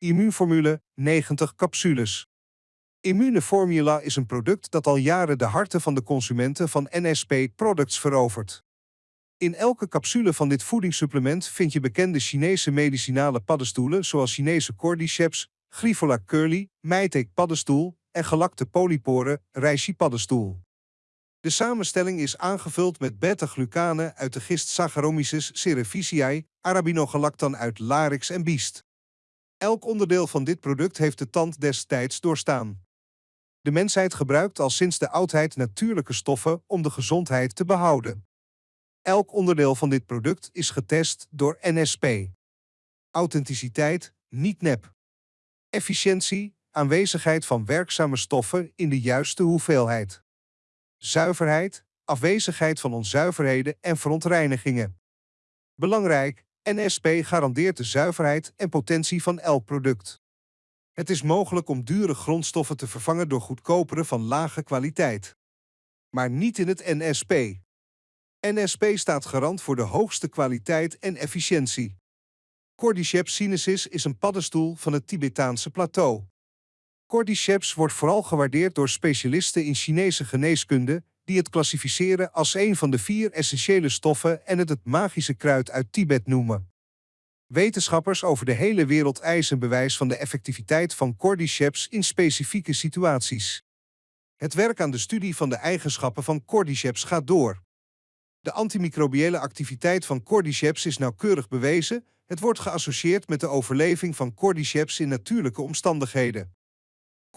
Immuunformule 90 capsules. Immuneformula is een product dat al jaren de harten van de consumenten van NSP Products verovert. In elke capsule van dit voedingssupplement vind je bekende Chinese medicinale paddenstoelen zoals Chinese cordyceps, Grifola curly, Meitek paddenstoel en gelakte polypore reishi paddenstoel. De samenstelling is aangevuld met beta-glucanen uit de gist Saccharomyces cerevisiae, arabinogalactan uit larix en biest. Elk onderdeel van dit product heeft de tand destijds doorstaan. De mensheid gebruikt al sinds de oudheid natuurlijke stoffen om de gezondheid te behouden. Elk onderdeel van dit product is getest door NSP. Authenticiteit, niet nep. Efficiëntie, aanwezigheid van werkzame stoffen in de juiste hoeveelheid. Zuiverheid, afwezigheid van onzuiverheden en verontreinigingen. Belangrijk, NSP garandeert de zuiverheid en potentie van elk product. Het is mogelijk om dure grondstoffen te vervangen door goedkopere van lage kwaliteit. Maar niet in het NSP. NSP staat garant voor de hoogste kwaliteit en efficiëntie. Cordyceps sinensis is een paddenstoel van het Tibetaanse plateau. Cordyceps wordt vooral gewaardeerd door specialisten in Chinese geneeskunde die het klassificeren als een van de vier essentiële stoffen en het het magische kruid uit Tibet noemen. Wetenschappers over de hele wereld eisen bewijs van de effectiviteit van cordyceps in specifieke situaties. Het werk aan de studie van de eigenschappen van cordyceps gaat door. De antimicrobiële activiteit van cordyceps is nauwkeurig bewezen. Het wordt geassocieerd met de overleving van cordyceps in natuurlijke omstandigheden.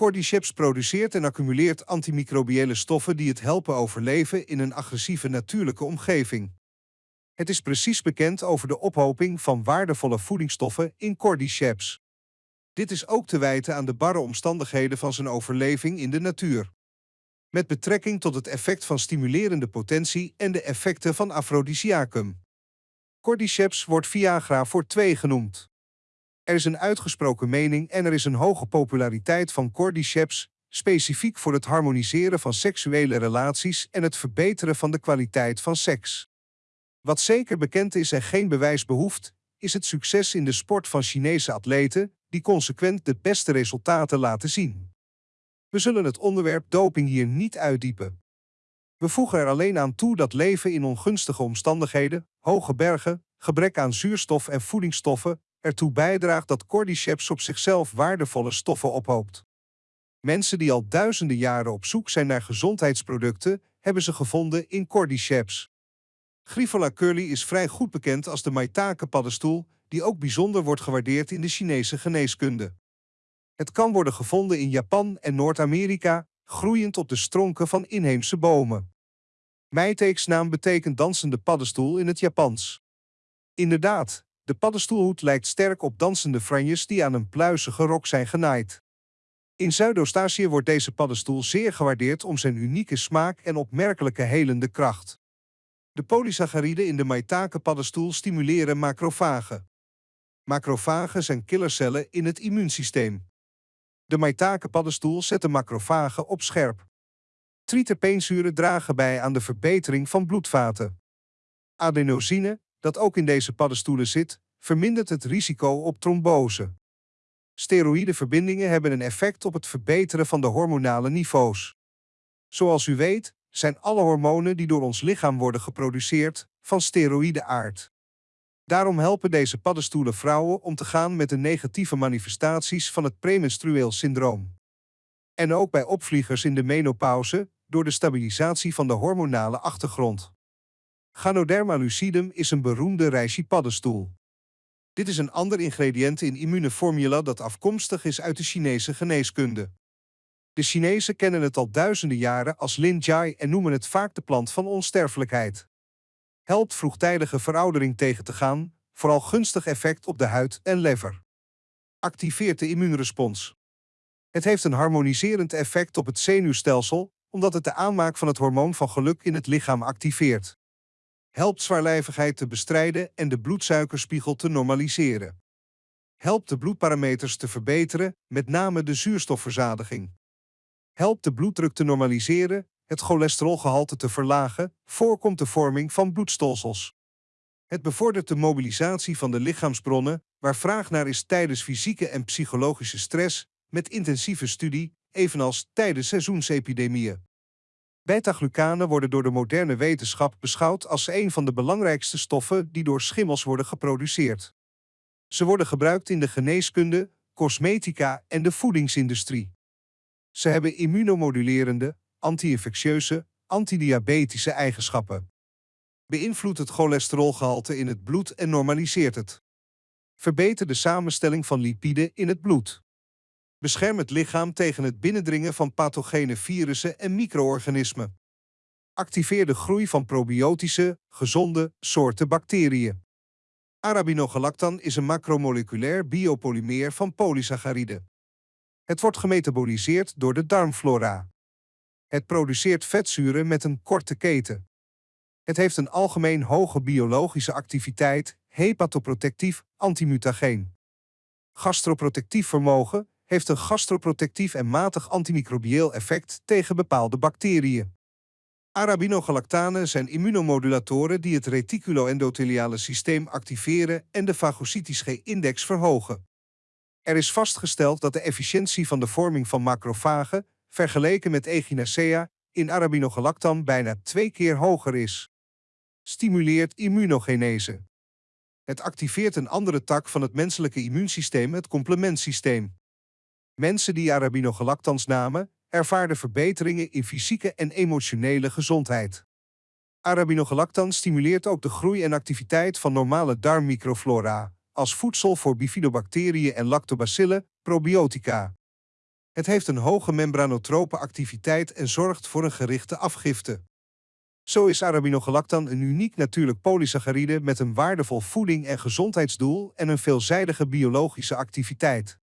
Cordyceps produceert en accumuleert antimicrobiële stoffen die het helpen overleven in een agressieve natuurlijke omgeving. Het is precies bekend over de ophoping van waardevolle voedingsstoffen in cordyceps. Dit is ook te wijten aan de barre omstandigheden van zijn overleving in de natuur. Met betrekking tot het effect van stimulerende potentie en de effecten van afrodisiacum. Cordyceps wordt Viagra voor twee genoemd. Er is een uitgesproken mening en er is een hoge populariteit van cordyceps, specifiek voor het harmoniseren van seksuele relaties en het verbeteren van de kwaliteit van seks. Wat zeker bekend is en geen bewijs behoeft, is het succes in de sport van Chinese atleten, die consequent de beste resultaten laten zien. We zullen het onderwerp doping hier niet uitdiepen. We voegen er alleen aan toe dat leven in ongunstige omstandigheden, hoge bergen, gebrek aan zuurstof en voedingsstoffen ertoe bijdraagt dat cordyceps op zichzelf waardevolle stoffen ophoopt. Mensen die al duizenden jaren op zoek zijn naar gezondheidsproducten, hebben ze gevonden in cordyceps. Grifola curly is vrij goed bekend als de maitake-paddenstoel, die ook bijzonder wordt gewaardeerd in de Chinese geneeskunde. Het kan worden gevonden in Japan en Noord-Amerika, groeiend op de stronken van inheemse bomen. Meiteeks naam betekent dansende paddenstoel in het Japans. Inderdaad, de paddenstoelhoed lijkt sterk op dansende franjes die aan een pluizige rok zijn genaaid. In Zuidoost-Azië wordt deze paddenstoel zeer gewaardeerd om zijn unieke smaak en opmerkelijke helende kracht. De polysacchariden in de maitake-paddenstoel stimuleren macrofagen. Macrofagen zijn killercellen in het immuunsysteem. De maitake-paddenstoel zet de macrofagen op scherp. Triterpeenzuren dragen bij aan de verbetering van bloedvaten. Adenosine, dat ook in deze paddenstoelen zit, vermindert het risico op trombose. Steroïdeverbindingen hebben een effect op het verbeteren van de hormonale niveaus. Zoals u weet, zijn alle hormonen die door ons lichaam worden geproduceerd van steroïde aard. Daarom helpen deze paddenstoelen vrouwen om te gaan met de negatieve manifestaties van het premenstrueel syndroom. En ook bij opvliegers in de menopauze door de stabilisatie van de hormonale achtergrond. Ganoderma lucidum is een beroemde reishi-paddenstoel. Dit is een ander ingrediënt in immuneformula dat afkomstig is uit de Chinese geneeskunde. De Chinezen kennen het al duizenden jaren als Lin Jai en noemen het vaak de plant van onsterfelijkheid. Helpt vroegtijdige veroudering tegen te gaan, vooral gunstig effect op de huid en lever. Activeert de immuunrespons. Het heeft een harmoniserend effect op het zenuwstelsel, omdat het de aanmaak van het hormoon van geluk in het lichaam activeert helpt zwaarlijvigheid te bestrijden en de bloedsuikerspiegel te normaliseren. Helpt de bloedparameters te verbeteren, met name de zuurstofverzadiging. Helpt de bloeddruk te normaliseren, het cholesterolgehalte te verlagen, voorkomt de vorming van bloedstolsels. Het bevordert de mobilisatie van de lichaamsbronnen, waar vraag naar is tijdens fysieke en psychologische stress, met intensieve studie, evenals tijdens seizoensepidemieën. Beta-glucanen worden door de moderne wetenschap beschouwd als een van de belangrijkste stoffen die door schimmels worden geproduceerd. Ze worden gebruikt in de geneeskunde, cosmetica en de voedingsindustrie. Ze hebben immunomodulerende, anti-infectieuze, antidiabetische eigenschappen. Beïnvloedt het cholesterolgehalte in het bloed en normaliseert het. Verbeter de samenstelling van lipiden in het bloed. Bescherm het lichaam tegen het binnendringen van pathogene virussen en micro-organismen. Activeer de groei van probiotische, gezonde soorten bacteriën. Arabinogalactan is een macromoleculair biopolymeer van polysaccharide. Het wordt gemetaboliseerd door de darmflora. Het produceert vetzuren met een korte keten. Het heeft een algemeen hoge biologische activiteit, hepatoprotectief, antimutageen. Gastroprotectief vermogen heeft een gastroprotectief en matig antimicrobieel effect tegen bepaalde bacteriën. Arabinogalactanen zijn immunomodulatoren die het reticuloendotheliale systeem activeren en de fagocytisch G-index verhogen. Er is vastgesteld dat de efficiëntie van de vorming van macrofagen, vergeleken met Echinacea, in Arabinogalactan bijna twee keer hoger is. Stimuleert immunogenese. Het activeert een andere tak van het menselijke immuunsysteem, het complementsysteem. Mensen die Arabinogalactans namen, ervaarden verbeteringen in fysieke en emotionele gezondheid. Arabinogalactan stimuleert ook de groei en activiteit van normale darmmicroflora, als voedsel voor bifidobacteriën en lactobacillen, probiotica. Het heeft een hoge membranotrope activiteit en zorgt voor een gerichte afgifte. Zo is Arabinogalactan een uniek natuurlijk polysaccharide met een waardevol voeding- en gezondheidsdoel en een veelzijdige biologische activiteit.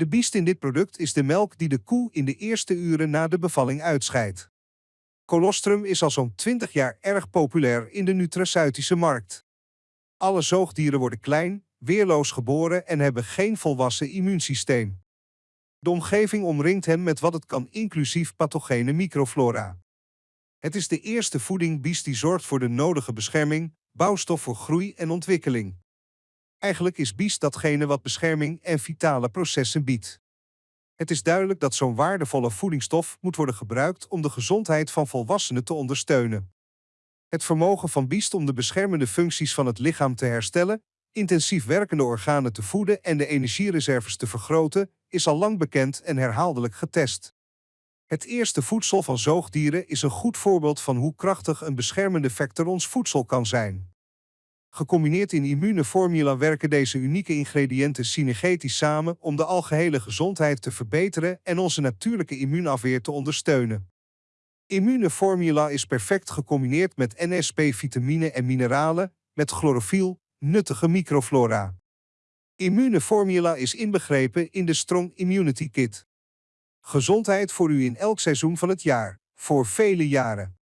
De biest in dit product is de melk die de koe in de eerste uren na de bevalling uitscheidt. Colostrum is al zo'n 20 jaar erg populair in de nutraceutische markt. Alle zoogdieren worden klein, weerloos geboren en hebben geen volwassen immuunsysteem. De omgeving omringt hen met wat het kan inclusief pathogene microflora. Het is de eerste voeding biest die zorgt voor de nodige bescherming, bouwstof voor groei en ontwikkeling. Eigenlijk is bies datgene wat bescherming en vitale processen biedt. Het is duidelijk dat zo'n waardevolle voedingsstof moet worden gebruikt om de gezondheid van volwassenen te ondersteunen. Het vermogen van biest om de beschermende functies van het lichaam te herstellen, intensief werkende organen te voeden en de energiereserves te vergroten, is al lang bekend en herhaaldelijk getest. Het eerste voedsel van zoogdieren is een goed voorbeeld van hoe krachtig een beschermende factor ons voedsel kan zijn. Gecombineerd in immune formula werken deze unieke ingrediënten synergetisch samen om de algehele gezondheid te verbeteren en onze natuurlijke immuunafweer te ondersteunen. Immune formula is perfect gecombineerd met NSP-vitamine en mineralen, met chlorofiel, nuttige microflora. Immune formula is inbegrepen in de Strong Immunity Kit. Gezondheid voor u in elk seizoen van het jaar, voor vele jaren.